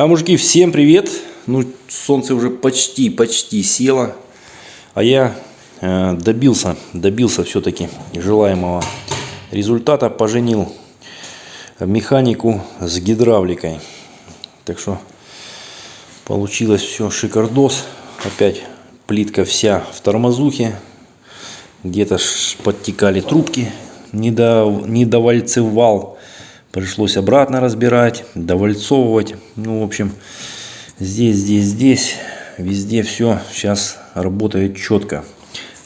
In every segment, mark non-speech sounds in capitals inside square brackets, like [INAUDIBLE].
А, мужики, всем привет! Ну, солнце уже почти-почти село. А я э, добился, добился все-таки желаемого результата. Поженил механику с гидравликой. Так что получилось все шикардос. Опять плитка вся в тормозухе. Где-то подтекали трубки, не, до, не довальцевал. Пришлось обратно разбирать, довальцовывать. Ну, в общем, здесь, здесь, здесь, везде все сейчас работает четко.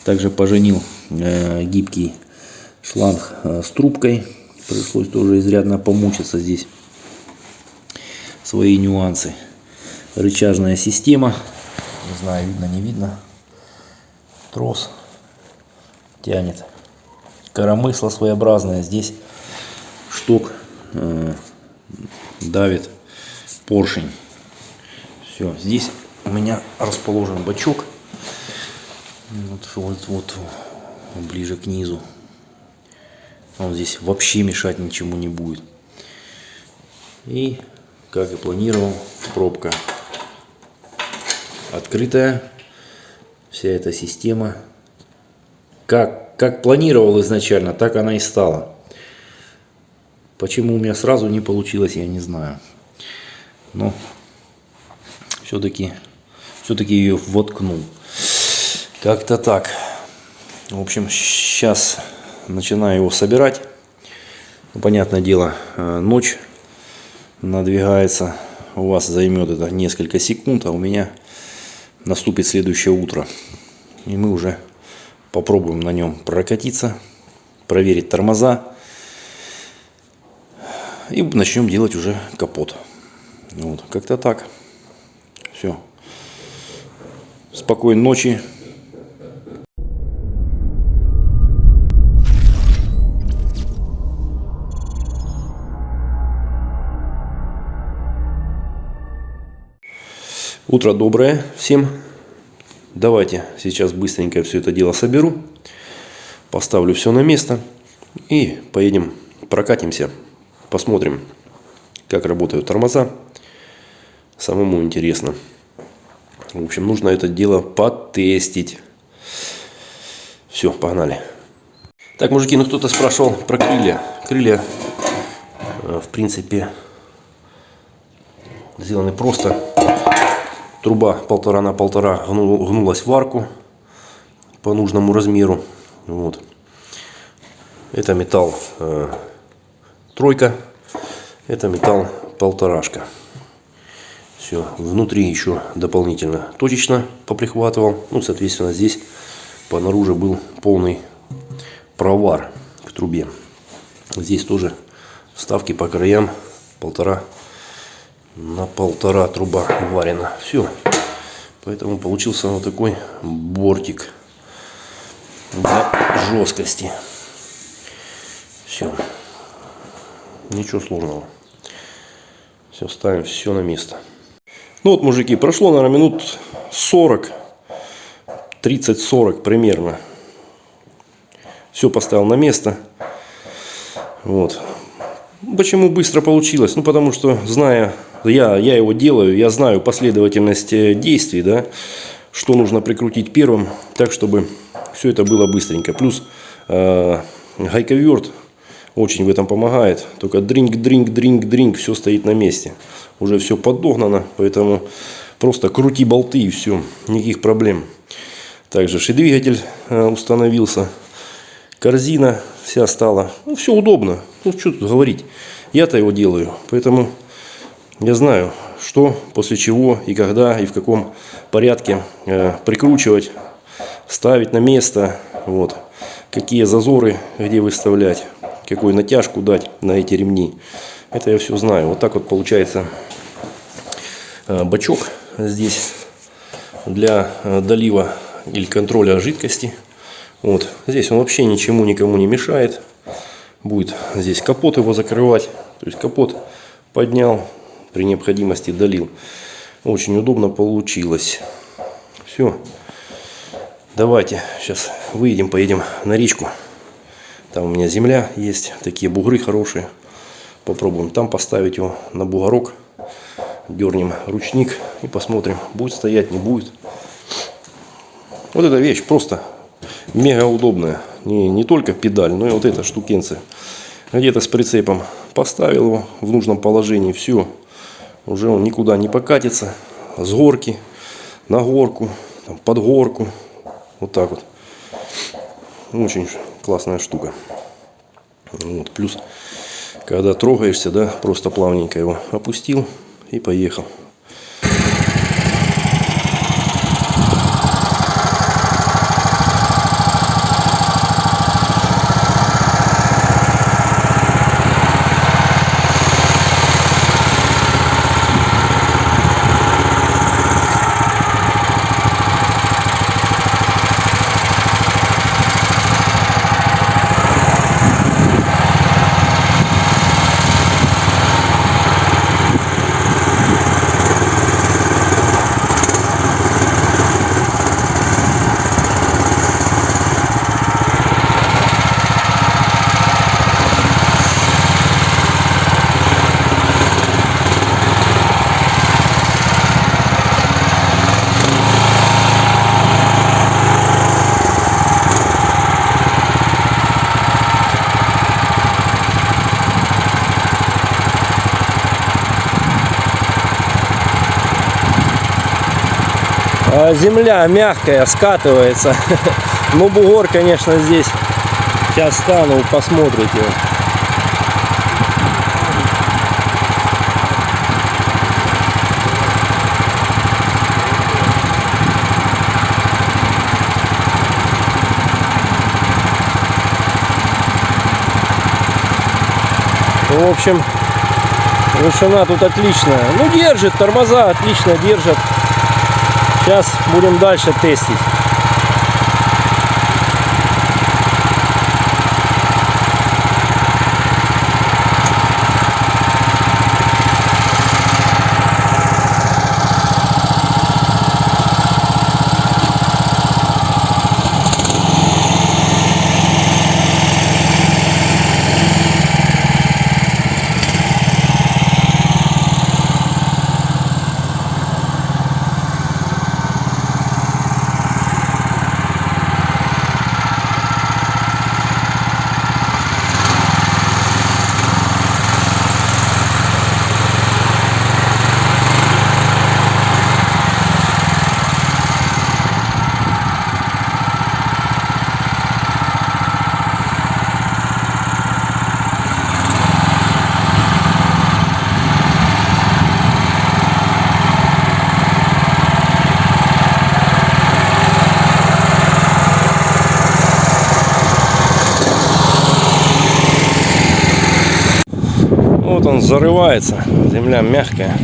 Также поженил э, гибкий шланг э, с трубкой. Пришлось тоже изрядно помучиться здесь. Свои нюансы. Рычажная система. Не знаю, видно, не видно. Трос тянет. Коромысло своеобразное. Здесь шток э, давит поршень. Все, здесь у меня расположен бачок. Вот, вот, вот ближе к низу. Он здесь вообще мешать ничему не будет. И, как и планировал, пробка открытая. Вся эта система, как, как планировал изначально, так она и стала. Почему у меня сразу не получилось, я не знаю. Но все-таки все-таки ее воткнул. Как-то так. В общем, сейчас начинаю его собирать. Ну, понятное дело, э, ночь надвигается. У вас займет это несколько секунд, а у меня наступит следующее утро. И мы уже попробуем на нем прокатиться, проверить тормоза и начнем делать уже капот. Вот, как-то так. Все. Спокойной ночи. Утро доброе всем. Давайте сейчас быстренько все это дело соберу. Поставлю все на место. И поедем прокатимся Посмотрим, как работают тормоза. Самому интересно. В общем, нужно это дело потестить. Все, погнали. Так, мужики, ну кто-то спрашивал про крылья. Крылья, э, в принципе, сделаны просто. Труба полтора на полтора гнулась в арку по нужному размеру. Вот. Это металл э, тройка. Это металл полторашка. Все, внутри еще дополнительно точечно поприхватывал. Ну, соответственно, здесь по наружу был полный провар к трубе. Здесь тоже вставки по краям полтора на полтора труба варена. Все. Поэтому получился вот такой бортик для жесткости. Все. Ничего сложного. Все, ставим все на место. Ну вот, мужики, прошло, наверное, минут 40. 30-40 примерно. Все поставил на место. Вот. Почему быстро получилось? Ну, потому что, зная, я, я его делаю, я знаю последовательность э, действий, да, что нужно прикрутить первым, так, чтобы все это было быстренько. Плюс э, гайковерт очень в этом помогает. Только дринг, дринг, дринг, дринг, все стоит на месте. Уже все подогнано, поэтому просто крути болты и все, никаких проблем. Также и двигатель э, установился. Корзина вся стала. Ну, все удобно. Ну, что тут говорить. Я-то его делаю. Поэтому я знаю, что, после чего и когда и в каком порядке э, прикручивать, ставить на место. Вот. Какие зазоры где выставлять какую натяжку дать на эти ремни. Это я все знаю. Вот так вот получается э, бачок здесь для э, долива или контроля жидкости. Вот. Здесь он вообще ничему никому не мешает. Будет здесь капот его закрывать. То есть капот поднял, при необходимости долил. Очень удобно получилось. Все. Давайте сейчас выйдем, поедем на речку. Там у меня земля есть, такие бугры хорошие. Попробуем там поставить его на бугорок. дернем ручник и посмотрим, будет стоять, не будет. Вот эта вещь просто мега удобная. Не, не только педаль, но и вот эта штукенция. Где-то с прицепом поставил его в нужном положении, все. Уже он никуда не покатится. С горки на горку, там, под горку. Вот так вот. Очень классная штука. Вот, плюс, когда трогаешься, да, просто плавненько его опустил и поехал. Земля мягкая, скатывается. [LAUGHS] Ну, бугор, конечно, здесь. Сейчас стану, посмотрите. В общем, вышина тут отличная. Ну, держит, тормоза отлично держат. Сейчас будем дальше тестить. Вот он зарывается. Земля мягкая.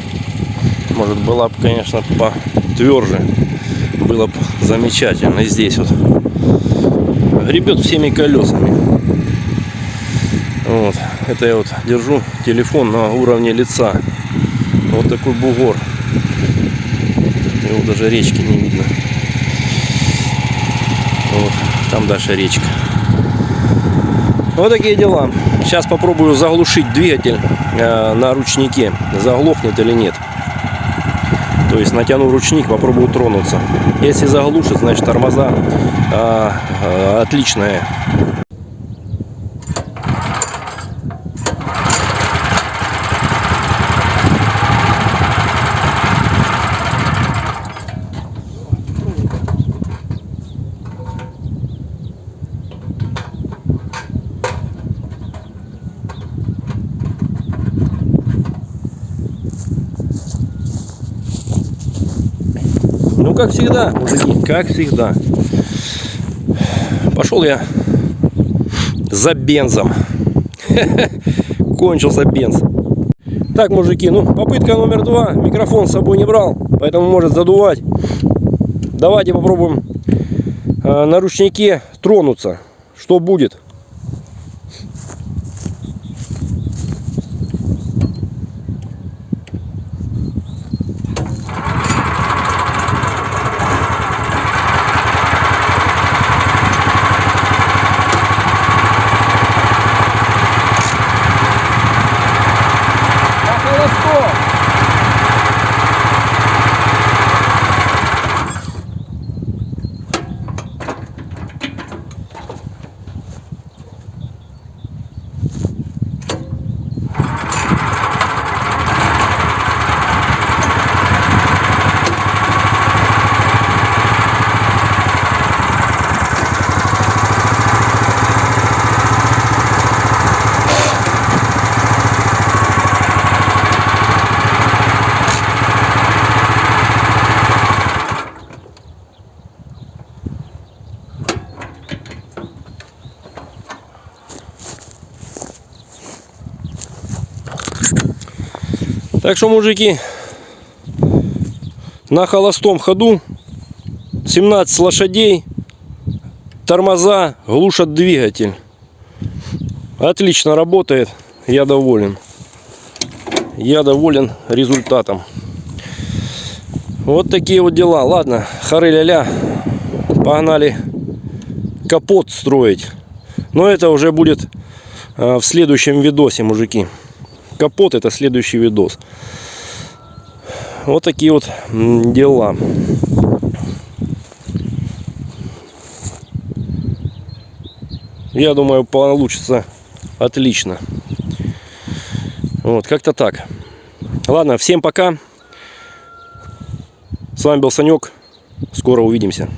Может была бы, конечно, потверже. Было бы замечательно. И здесь вот гребет всеми колесами. Вот. Это я вот держу телефон на уровне лица. Вот такой бугор. Его даже речки не видно. Вот. Там дальше речка. Вот такие дела. Сейчас попробую заглушить двигатель на ручнике. Заглохнет или нет. То есть натяну ручник, попробую тронуться. Если заглушит, значит тормоза э, э, отличные. Как всегда, мужики, как всегда. Пошел я за бензом. [LAUGHS] Кончился бенз. Так, мужики, ну, попытка номер два. Микрофон с собой не брал, поэтому может задувать. Давайте попробуем э, на ручнике тронуться. Что будет? На холостом. Так что, мужики, на холостом ходу 17 лошадей, тормоза, глушат двигатель. Отлично работает, я доволен. Я доволен результатом. Вот такие вот дела. Ладно, хары ля погнали капот строить. Но это уже будет э, в следующем видосе, мужики. Капот это следующий видос. Вот такие вот дела. Я думаю, получится отлично. Вот, как-то так. Ладно, всем пока. С вами был Санек. Скоро увидимся.